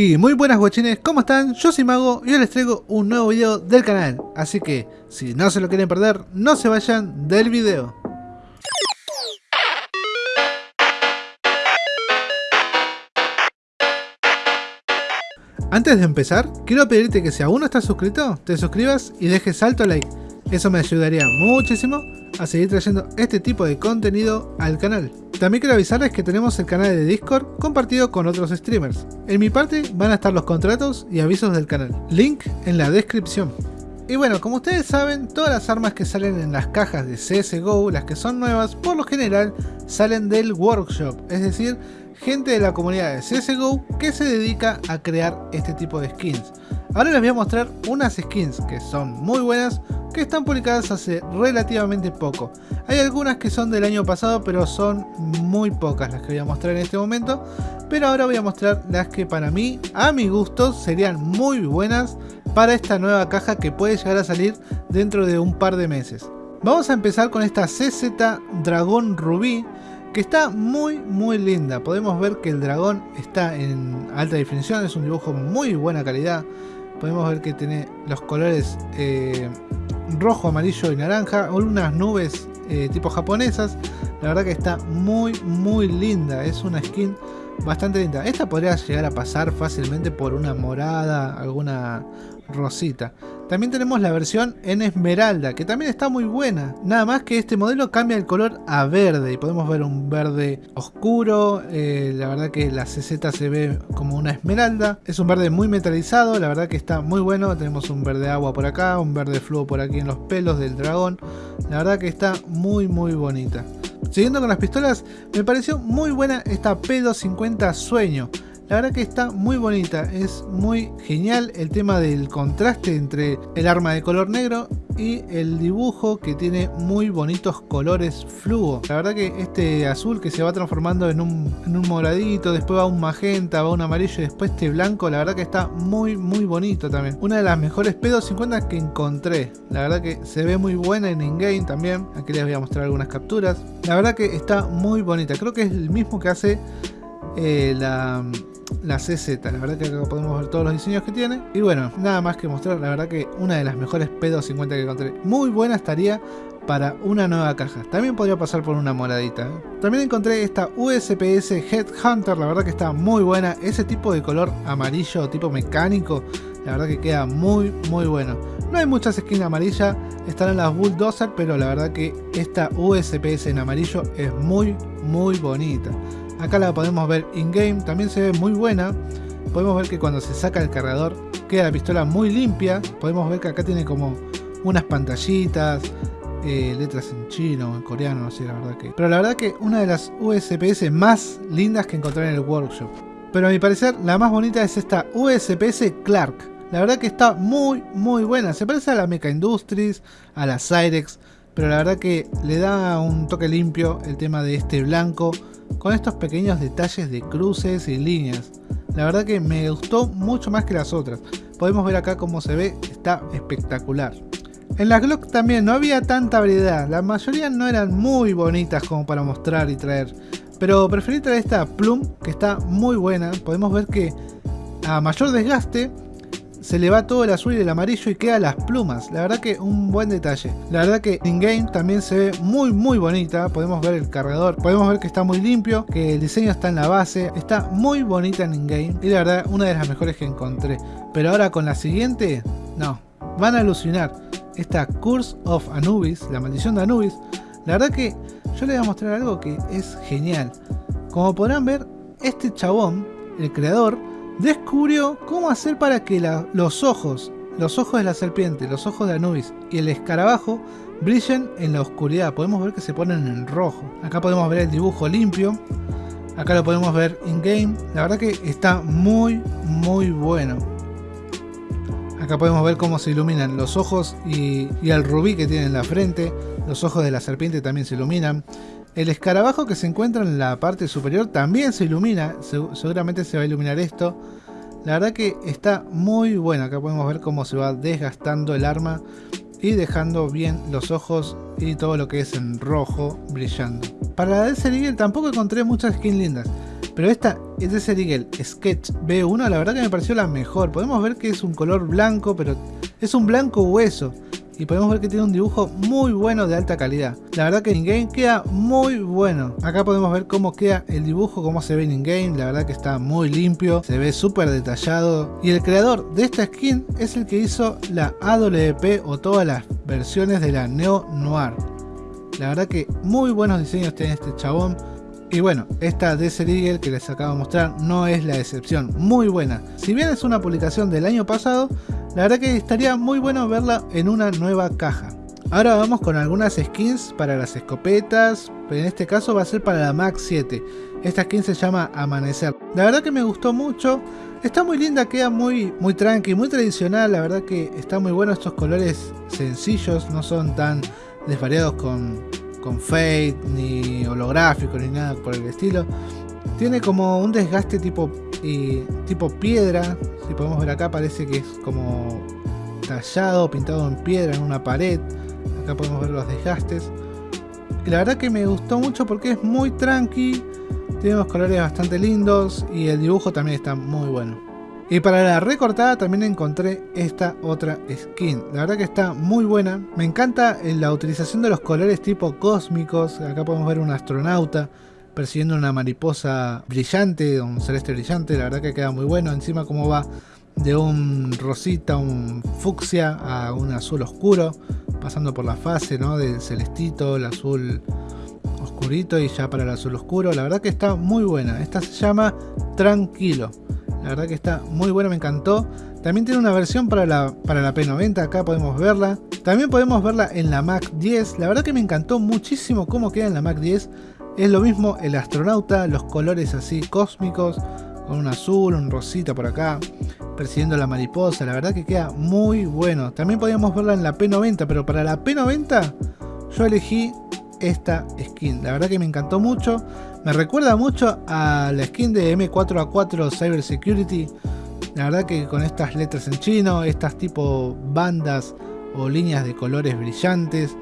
Y muy buenas guachines, ¿cómo están? Yo soy Mago y hoy les traigo un nuevo video del canal. Así que, si no se lo quieren perder, no se vayan del video. Antes de empezar, quiero pedirte que si aún no estás suscrito, te suscribas y dejes alto like. Eso me ayudaría muchísimo a seguir trayendo este tipo de contenido al canal. También quiero avisarles que tenemos el canal de Discord compartido con otros streamers. En mi parte van a estar los contratos y avisos del canal. Link en la descripción. Y bueno, como ustedes saben, todas las armas que salen en las cajas de CSGO, las que son nuevas, por lo general salen del workshop, es decir, gente de la comunidad de CSGO que se dedica a crear este tipo de skins. Ahora les voy a mostrar unas skins que son muy buenas, que están publicadas hace relativamente poco. Hay algunas que son del año pasado, pero son muy pocas las que voy a mostrar en este momento. Pero ahora voy a mostrar las que para mí, a mi gusto, serían muy buenas para esta nueva caja que puede llegar a salir dentro de un par de meses. Vamos a empezar con esta CZ Dragón Rubí, que está muy muy linda. Podemos ver que el dragón está en alta definición, es un dibujo muy buena calidad. Podemos ver que tiene los colores eh, rojo, amarillo y naranja, unas nubes eh, tipo japonesas. La verdad que está muy muy linda, es una skin bastante linda. Esta podría llegar a pasar fácilmente por una morada, alguna rosita. También tenemos la versión en esmeralda, que también está muy buena. Nada más que este modelo cambia el color a verde y podemos ver un verde oscuro. Eh, la verdad que la CZ se ve como una esmeralda. Es un verde muy metalizado, la verdad que está muy bueno. Tenemos un verde agua por acá, un verde fluo por aquí en los pelos del dragón. La verdad que está muy muy bonita. Siguiendo con las pistolas, me pareció muy buena esta P250 Sueño. La verdad que está muy bonita, es muy genial el tema del contraste entre el arma de color negro y el dibujo que tiene muy bonitos colores fluo. La verdad que este azul que se va transformando en un, en un moradito, después va un magenta, va un amarillo y después este blanco, la verdad que está muy muy bonito también. Una de las mejores P250 que encontré. La verdad que se ve muy buena en in-game también. Aquí les voy a mostrar algunas capturas. La verdad que está muy bonita. Creo que es el mismo que hace eh, la la CZ, la verdad que acá podemos ver todos los diseños que tiene. Y bueno, nada más que mostrar, la verdad que una de las mejores P250 que encontré, muy buena estaría para una nueva caja, también podría pasar por una moradita ¿eh? también encontré esta USPS Headhunter, la verdad que está muy buena, ese tipo de color amarillo tipo mecánico, la verdad que queda muy muy bueno. No hay muchas skins amarillas, están en las Bulldozer, pero la verdad que esta USPS en amarillo es muy muy bonita Acá la podemos ver in-game, también se ve muy buena. Podemos ver que cuando se saca el cargador queda la pistola muy limpia. Podemos ver que acá tiene como unas pantallitas, eh, letras en chino o en coreano, no sé la verdad que... Pero la verdad que una de las USPS más lindas que encontré en el workshop. Pero a mi parecer la más bonita es esta USPS Clark. La verdad que está muy muy buena. Se parece a la Mecha Industries, a la Cyrex. Pero la verdad que le da un toque limpio el tema de este blanco con estos pequeños detalles de cruces y líneas. La verdad que me gustó mucho más que las otras. Podemos ver acá cómo se ve, está espectacular. En las Glock también no había tanta variedad, la mayoría no eran muy bonitas como para mostrar y traer. Pero preferí traer esta Plum que está muy buena, podemos ver que a mayor desgaste se le va todo el azul y el amarillo y queda las plumas. La verdad que un buen detalle. La verdad que in-game también se ve muy muy bonita. Podemos ver el cargador, podemos ver que está muy limpio, que el diseño está en la base. Está muy bonita en in-game y la verdad una de las mejores que encontré. Pero ahora con la siguiente, no, van a alucinar. Esta Curse of Anubis, la maldición de Anubis. La verdad que yo les voy a mostrar algo que es genial. Como podrán ver, este chabón, el creador, descubrió cómo hacer para que los ojos, los ojos de la serpiente, los ojos de Anubis y el escarabajo brillen en la oscuridad. Podemos ver que se ponen en rojo. Acá podemos ver el dibujo limpio. Acá lo podemos ver in-game. La verdad que está muy, muy bueno. Acá podemos ver cómo se iluminan los ojos y, y el rubí que tiene en la frente. Los ojos de la serpiente también se iluminan. El escarabajo que se encuentra en la parte superior también se ilumina, seguramente se va a iluminar esto. La verdad que está muy bueno, acá podemos ver cómo se va desgastando el arma y dejando bien los ojos y todo lo que es en rojo brillando. Para la DLC tampoco encontré muchas skins lindas, Pero esta Desert Eagle Sketch B1 la verdad que me pareció la mejor. Podemos ver que es un color blanco, pero es un blanco hueso. Y podemos ver que tiene un dibujo muy bueno de alta calidad. La verdad que en game queda muy bueno. Acá podemos ver cómo queda el dibujo, cómo se ve en in-game. La verdad que está muy limpio, se ve súper detallado. Y el creador de esta skin es el que hizo la AWP o todas las versiones de la Neo Noir. La verdad que muy buenos diseños tiene este chabón. Y bueno, esta Desert Eagle que les acabo de mostrar no es la excepción, muy buena. Si bien es una publicación del año pasado, la verdad que estaría muy bueno verla en una nueva caja. Ahora vamos con algunas skins para las escopetas, pero en este caso va a ser para la Max 7. Esta skin se llama Amanecer. La verdad que me gustó mucho, está muy linda, queda muy, muy tranqui, muy tradicional, la verdad que está muy bueno estos colores sencillos, no son tan desvariados con, con fade, ni holográfico, ni nada por el estilo. Tiene como un desgaste tipo, tipo piedra. Si podemos ver acá parece que es como tallado, pintado en piedra en una pared. Acá podemos ver los desgastes. La verdad que me gustó mucho porque es muy tranqui. Tiene unos colores bastante lindos y el dibujo también está muy bueno. Y para la recortada también encontré esta otra skin. La verdad que está muy buena. Me encanta la utilización de los colores tipo cósmicos. Acá podemos ver un astronauta persiguiendo una mariposa brillante, un celeste brillante. La verdad que queda muy bueno. Encima como va de un rosita, un fucsia a un azul oscuro. Pasando por la fase ¿no? del celestito, el azul oscurito y ya para el azul oscuro. La verdad que está muy buena. Esta se llama Tranquilo. La verdad que está muy buena, me encantó. También tiene una versión para la, para la P90, acá podemos verla. También podemos verla en la Mac 10. La verdad que me encantó muchísimo cómo queda en la Mac 10. Es lo mismo el astronauta, los colores así cósmicos, con un azul, un rosita por acá, persiguiendo la mariposa. La verdad que queda muy bueno. También podíamos verla en la P90, pero para la P90 yo elegí esta skin. La verdad que me encantó mucho. Me recuerda mucho a la skin de M4A4 Cyber Security. La verdad que con estas letras en chino, estas tipo bandas o líneas de colores brillantes,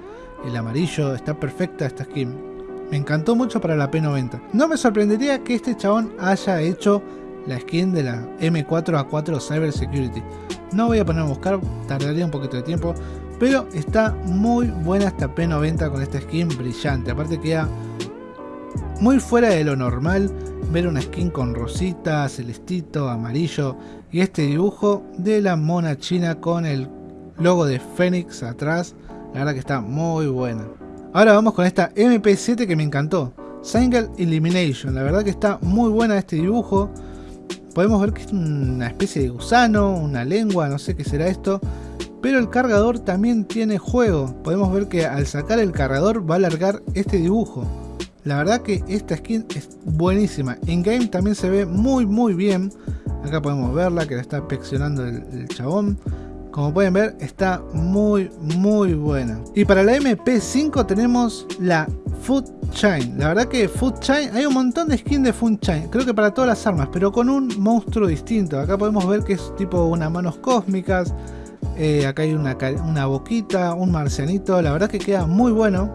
el amarillo, está perfecta esta skin. Me encantó mucho para la P90. No me sorprendería que este chabón haya hecho la skin de la M4A4 Cyber Security. No voy a poner a buscar, tardaría un poquito de tiempo, pero está muy buena esta P90 con esta skin brillante. Aparte queda muy fuera de lo normal ver una skin con rosita, celestito, amarillo y este dibujo de la mona china con el logo de Fénix atrás. La verdad que está muy buena. Ahora vamos con esta MP7 que me encantó. Single Elimination. La verdad que está muy buena este dibujo. Podemos ver que es una especie de gusano, una lengua, no sé qué será esto pero el cargador también tiene juego. Podemos ver que al sacar el cargador va a alargar este dibujo. La verdad que esta skin es buenísima. En game también se ve muy muy bien. Acá podemos verla que la está inspeccionando el, chabón. Como pueden ver está muy muy buena. Y para la MP5 tenemos la Food Chain. La verdad que Food Chain, hay un montón de skins de Food Chain. Creo que para todas las armas, pero con un monstruo distinto. Acá podemos ver que es tipo unas manos cósmicas. Eh, acá hay una, una boquita, un marcianito. La verdad que queda muy bueno.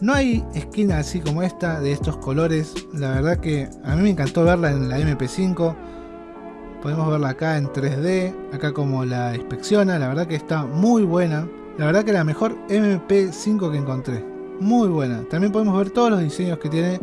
No hay esquina así como esta, de estos colores. La verdad que a mí me encantó verla en la MP5. Podemos verla acá en 3D. Acá como la inspecciona. La verdad que está muy buena. La verdad que la mejor MP5 que encontré. Muy buena. También podemos ver todos los diseños que tiene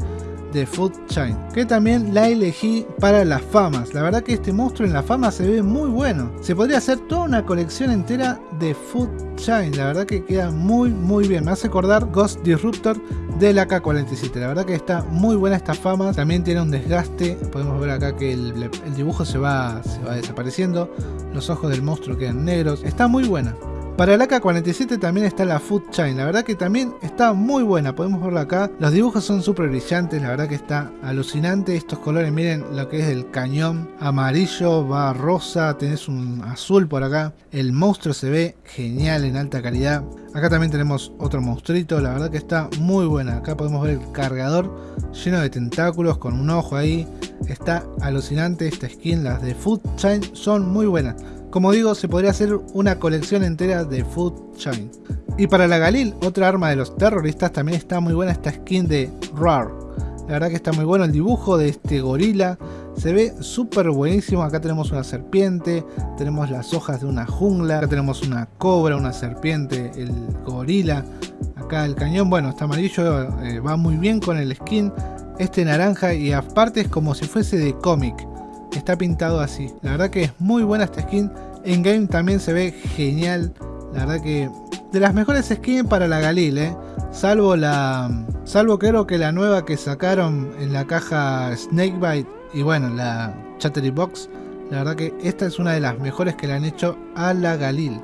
de Food Chain, que también la elegí para las famas. La verdad que este monstruo en la fama se ve muy bueno. Se podría hacer toda una colección entera de Food Chain, la verdad que queda muy muy bien. Me hace acordar Ghost Disruptor de la K47. La verdad que está muy buena esta fama. También tiene un desgaste. Podemos ver acá que el, el dibujo se va, se va desapareciendo. Los ojos del monstruo quedan negros. Está muy buena. Para el AK-47 también está la Food Chain, la verdad que también está muy buena, podemos verla acá. Los dibujos son súper brillantes, la verdad que está alucinante. Estos colores, miren lo que es el cañón amarillo, va rosa, tenés un azul por acá. El monstruo se ve genial en alta calidad. Acá también tenemos otro monstruito, la verdad que está muy buena. Acá podemos ver el cargador lleno de tentáculos con un ojo ahí. Está alucinante esta skin, las de Food Chain son muy buenas. Como digo, se podría hacer una colección entera de Food Chain. Y para la Galil, otra arma de los terroristas, también está muy buena esta skin de RAR. La verdad que está muy bueno el dibujo de este gorila. Se ve súper buenísimo. Acá tenemos una serpiente, tenemos las hojas de una jungla, acá tenemos una cobra, una serpiente, el gorila. Acá el cañón, bueno, está amarillo, eh, va muy bien con el skin. Este naranja y aparte es como si fuese de cómic. Está pintado así. La verdad que es muy buena esta skin. En game también se ve genial. La verdad que de las mejores skins para la Galil, ¿eh? Salvo la... Salvo creo que la nueva que sacaron en la caja Snakebite y bueno, la Chattery Box. La verdad que esta es una de las mejores que le han hecho a la Galil.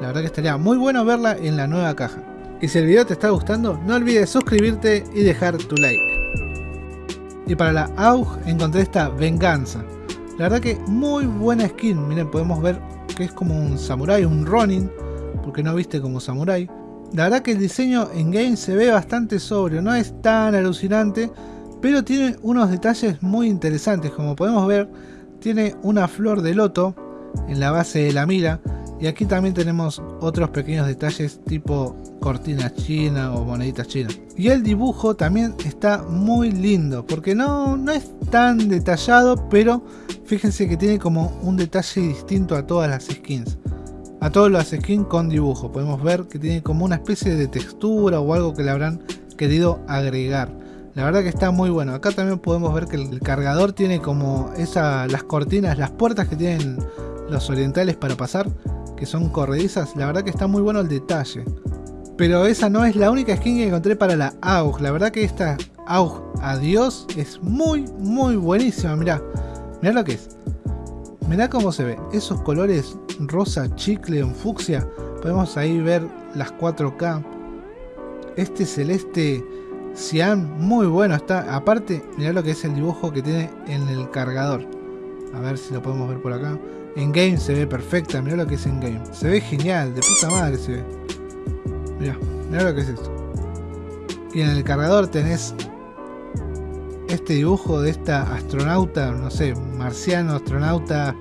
La verdad que estaría muy bueno verla en la nueva caja. Y si el video te está gustando, no olvides suscribirte y dejar tu like. Y para la AUG encontré esta Venganza. La verdad que muy buena skin. Miren, podemos ver que es como un samurai, un Ronin. Porque no viste como samurai. La verdad que el diseño en game se ve bastante sobrio. No es tan alucinante. Pero tiene unos detalles muy interesantes. Como podemos ver, tiene una flor de loto en la base de la mira. Y aquí también tenemos otros pequeños detalles tipo cortina china o moneditas chinas. Y el dibujo también está muy lindo, porque no, no es tan detallado, pero fíjense que tiene como un detalle distinto a todas las skins. A todas las skins con dibujo, podemos ver que tiene como una especie de textura o algo que le habrán querido agregar. La verdad que está muy bueno. Acá también podemos ver que el cargador tiene como esa, las cortinas, las puertas que tienen los orientales para pasar que son corredizas, la verdad que está muy bueno el detalle. Pero esa no es la única skin que encontré para la AUG. La verdad que esta AUG Adiós es muy, muy buenísima. Mirá, mirá lo que es. Mirá cómo se ve. Esos colores rosa, chicle, en fucsia. Podemos ahí ver las 4K. Este celeste cian, muy bueno está. Aparte, mirá lo que es el dibujo que tiene en el cargador. A ver si lo podemos ver por acá. En game se ve perfecta, mirá lo que es en game. Se ve genial, de puta madre se ve. Mirá, mirá lo que es esto. Y en el cargador tenés este dibujo de esta astronauta, no sé, marciano, astronauta,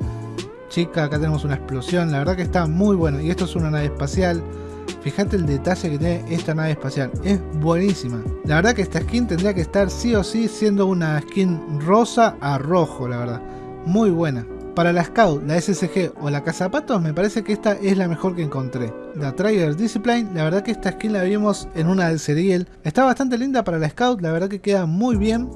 chica, acá tenemos una explosión, la verdad que está muy bueno. Y esto es una nave espacial. Fíjate el detalle que tiene esta nave espacial, es buenísima. La verdad que esta skin tendría que estar sí o sí siendo una skin rosa a rojo, la verdad. Muy buena. Para la Scout, la SSG o la Cazapatos me parece que esta es la mejor que encontré. La Trigger Discipline, la verdad que esta skin la vimos en una del Serial. Está bastante linda para la Scout, la verdad que queda muy bien.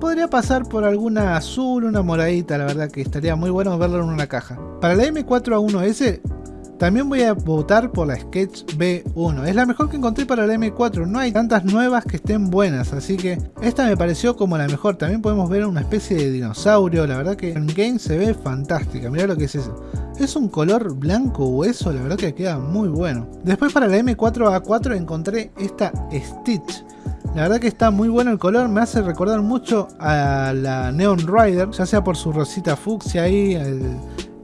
Podría pasar por alguna azul, una moradita, la verdad que estaría muy bueno verlo en una caja. Para la M4A1S también voy a votar por la Sketch B1. Es la mejor que encontré para la M4. No hay tantas nuevas que estén buenas. Así que esta me pareció como la mejor. También podemos ver una especie de dinosaurio. La verdad que en game se ve fantástica. Mirá lo que es eso. Es un color blanco hueso. La verdad que queda muy bueno. Después para la M4A4 encontré esta Stitch. La verdad que está muy bueno el color, me hace recordar mucho a la Neon Rider, ya sea por su rosita fucsia ahí, el,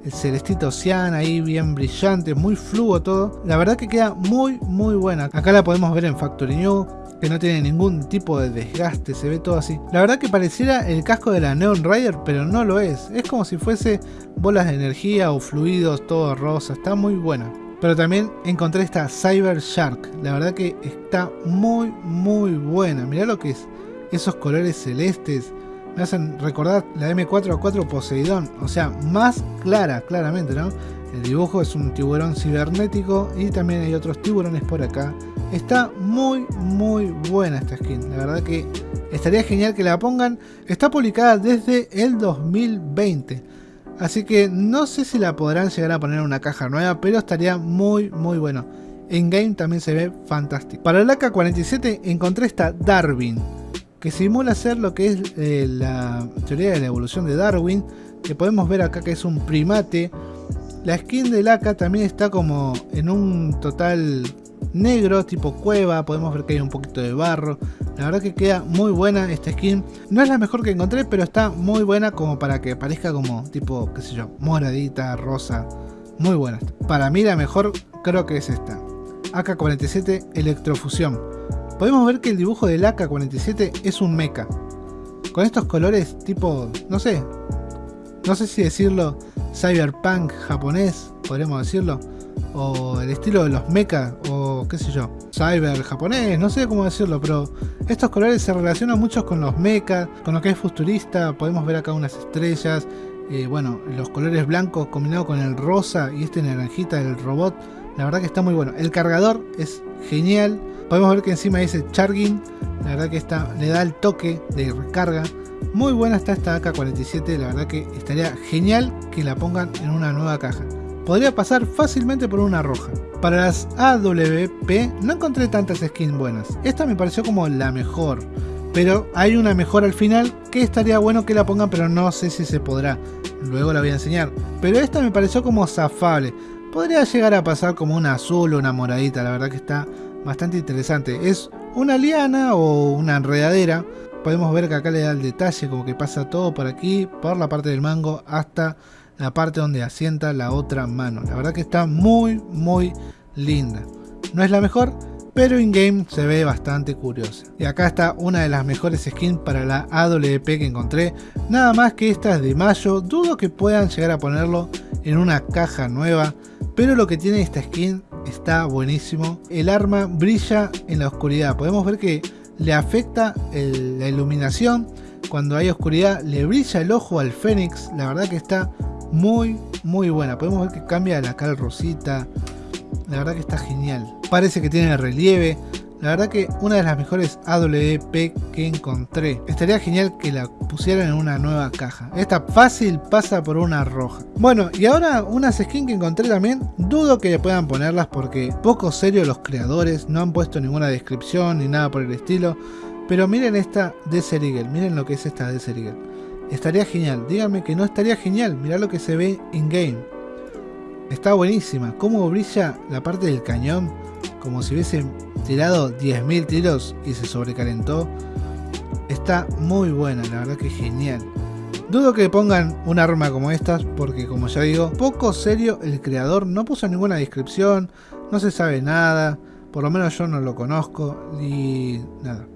el celestito cian ahí bien brillante, muy fluo todo. La verdad que queda muy muy buena. Acá la podemos ver en Factory New, que no tiene ningún tipo de desgaste, se ve todo así. La verdad que pareciera el casco de la Neon Rider, pero no lo es. Es como si fuese bolas de energía o fluidos, todo rosa, está muy buena. Pero también encontré esta Cyber Shark, la verdad que está muy muy buena. Mirá lo que es, esos colores celestes, me hacen recordar la M4A4 Poseidón, o sea, más clara, claramente, ¿no? El dibujo es un tiburón cibernético y también hay otros tiburones por acá. Está muy, muy buena esta skin, la verdad que estaría genial que la pongan. Está publicada desde el 2020, así que no sé si la podrán llegar a poner en una caja nueva, pero estaría muy, muy bueno. En game también se ve fantástico. Para el AK-47 encontré esta Darwin que simula ser lo que es eh, la teoría de la evolución de Darwin, que podemos ver acá que es un primate. La skin del AK también está como en un total negro, tipo cueva, podemos ver que hay un poquito de barro. La verdad que queda muy buena esta skin. No es la mejor que encontré, pero está muy buena como para que parezca como tipo, qué sé yo, moradita, rosa. Muy buena. Para mí la mejor creo que es esta. AK-47 Electrofusión podemos ver que el dibujo del AK-47 es un mecha. Con estos colores tipo, no sé, no sé si decirlo cyberpunk japonés, podríamos decirlo. O el estilo de los mecha o qué sé yo, cyber japonés, no sé cómo decirlo, pero estos colores se relacionan mucho con los mecha, con lo que es futurista, podemos ver acá unas estrellas, eh, bueno, los colores blancos combinados con el rosa y este naranjita del robot, la verdad que está muy bueno. El cargador es genial, podemos ver que encima dice charging, la verdad que está, le da el toque de recarga. Muy buena está esta AK-47, la verdad que estaría genial que la pongan en una nueva caja podría pasar fácilmente por una roja. Para las AWP no encontré tantas skins buenas, esta me pareció como la mejor, pero hay una mejor al final que estaría bueno que la pongan pero no sé si se podrá, luego la voy a enseñar, pero esta me pareció como zafable, podría llegar a pasar como una azul o una moradita, la verdad que está bastante interesante, es una liana o una enredadera, podemos ver que acá le da el detalle como que pasa todo por aquí, por la parte del mango hasta la parte donde asienta la otra mano. La verdad que está muy muy linda. No es la mejor, pero in-game se ve bastante curiosa. Y acá está una de las mejores skins para la AWP que encontré. Nada más que esta es de mayo, dudo que puedan llegar a ponerlo en una caja nueva. Pero lo que tiene esta skin está buenísimo. El arma brilla en la oscuridad. Podemos ver que le afecta la iluminación. Cuando hay oscuridad le brilla el ojo al Fénix. La verdad que está muy, muy buena. Podemos ver que cambia la cal rosita. La verdad que está genial. Parece que tiene relieve. La verdad que una de las mejores AWP que encontré. Estaría genial que la pusieran en una nueva caja. Esta fácil pasa por una roja. Bueno, y ahora unas skins que encontré también. Dudo que puedan ponerlas porque poco serio los creadores. No han puesto ninguna descripción ni nada por el estilo. Pero miren esta Desert Eagle. Miren lo que es esta Desert Eagle. Estaría genial. Díganme que no estaría genial. Mirá lo que se ve in game. Está buenísima. Cómo brilla la parte del cañón. Como si hubiesen tirado 10.000 tiros y se sobrecalentó. Está muy buena. La verdad que genial. Dudo que pongan un arma como estas porque como ya digo, poco serio el creador no puso ninguna descripción, no se sabe nada, por lo menos yo no lo conozco y nada.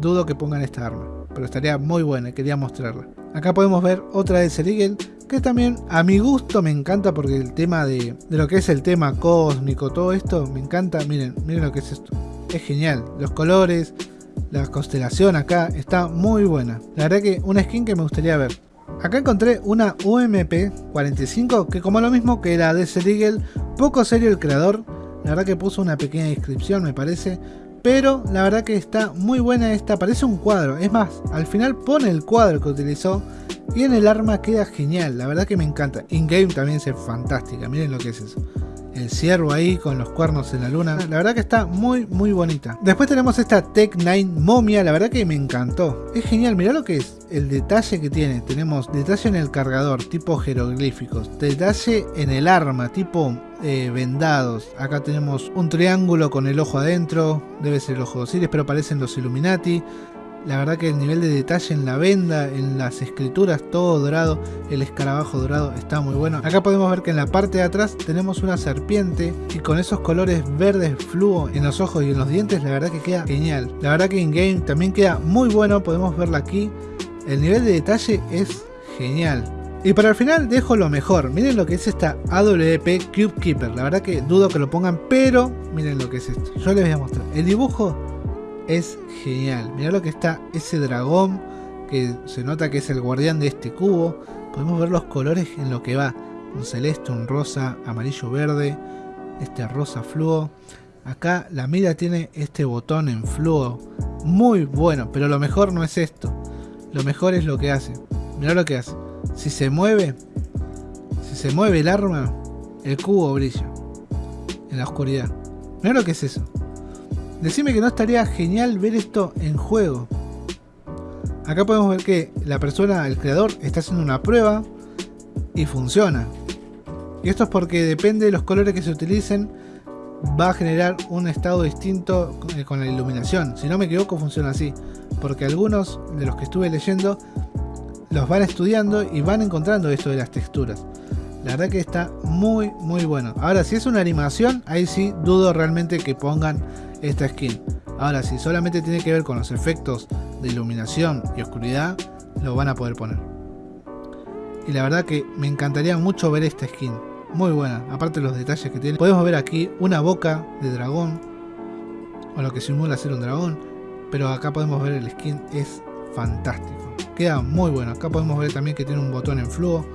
Dudo que pongan esta arma, pero estaría muy buena, quería mostrarla. Acá podemos ver otra de Serigel, que también a mi gusto me encanta porque el tema de, lo que es el tema cósmico, todo esto, me encanta. Miren, miren lo que es esto. Es genial. Los colores, la constelación acá, está muy buena. La verdad que una skin que me gustaría ver. Acá encontré una UMP 45 que como lo mismo que la de Serigel, poco serio el creador. La verdad que puso una pequeña descripción me parece. Pero la verdad que está muy buena esta, parece un cuadro. Es más, al final pone el cuadro que utilizó y en el arma queda genial. La verdad que me encanta. In-game también es fantástica. Miren lo que es eso. El ciervo ahí con los cuernos en la luna. La verdad que está muy muy bonita. Después tenemos esta Tech 9 momia. La verdad que me encantó. Es genial. Mirá lo que es. El detalle que tiene. Tenemos detalle en el cargador tipo jeroglíficos. Detalle en el arma tipo eh, vendados. Acá tenemos un triángulo con el ojo adentro. Debe ser el ojo de Osiris, pero parecen los Illuminati. La verdad que el nivel de detalle en la venda, en las escrituras, todo dorado, el escarabajo dorado está muy bueno. Acá podemos ver que en la parte de atrás tenemos una serpiente y con esos colores verdes fluo en los ojos y en los dientes, la verdad que queda genial. La verdad que in game también queda muy bueno, podemos verla aquí. El nivel de detalle es genial. Y para el final dejo lo mejor. Miren lo que es esta AWP Cube Keeper. La verdad que dudo que lo pongan, pero miren lo que es esto. Yo les voy a mostrar. El dibujo es genial. Mirá lo que está ese dragón que se nota que es el guardián de este cubo. Podemos ver los colores en lo que va. Un celeste, un rosa, amarillo, verde. Este rosa fluo. Acá la mira tiene este botón en fluo. Muy bueno, pero lo mejor no es esto. Lo mejor es lo que hace. Mirá lo que hace si se mueve, si se mueve el arma, el cubo brilla en la oscuridad. Mira lo que es eso. Decime que no estaría genial ver esto en juego. Acá podemos ver que la persona, el creador, está haciendo una prueba y funciona. Y esto es porque depende de los colores que se utilicen, va a generar un estado distinto con la iluminación. Si no me equivoco, funciona así. Porque algunos de los que estuve leyendo los van estudiando y van encontrando esto de las texturas. La verdad que está muy muy bueno. Ahora si es una animación, ahí sí dudo realmente que pongan esta skin. Ahora si solamente tiene que ver con los efectos de iluminación y oscuridad, lo van a poder poner. Y la verdad que me encantaría mucho ver esta skin. muy buena. Aparte los detalles que tiene. Podemos ver aquí una boca de dragón. O lo que simula ser un dragón. Pero acá podemos ver el skin. Es fantástico. Queda muy bueno. Acá podemos ver también que tiene un botón en flujo.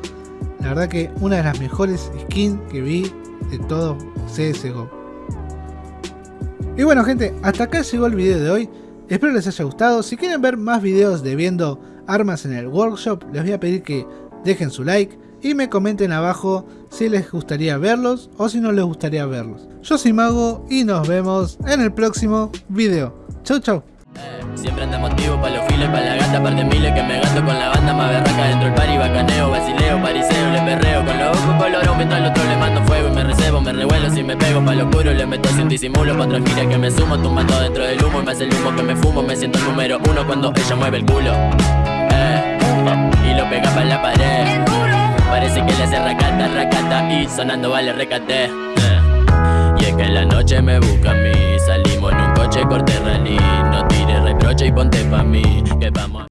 La verdad que una de las mejores skins que vi de todo CSGO. Y bueno gente, hasta acá llegó el video de hoy. Espero les haya gustado. Si quieren ver más videos de viendo armas en el workshop, les voy a pedir que dejen su like y me comenten abajo si les gustaría verlos o si no les gustaría verlos. Yo soy Mago y nos vemos en el próximo video. Chau chau. Siempre anda motivo pa' los files, pa' la gata, par de miles que me gasto con la banda más berraca dentro del pari, bacaneo, basileo, pariseo, le perreo con los ojos colorados, meto al otro le mando fuego y me recebo, me revuelo si me pego pa' lo oscuro, le meto sin disimulo, pa' otra gira que me sumo, tumbando dentro del humo y me hace el humo que me fumo, me siento el número uno cuando ella mueve el culo, eh, y lo pega pa' la pared, parece que le hace racata, racata y sonando vale recate, eh. Y es que la noche me busca a mí. Salimos en un coche corte rally. No tires reproche y ponte pa' mí Que vamos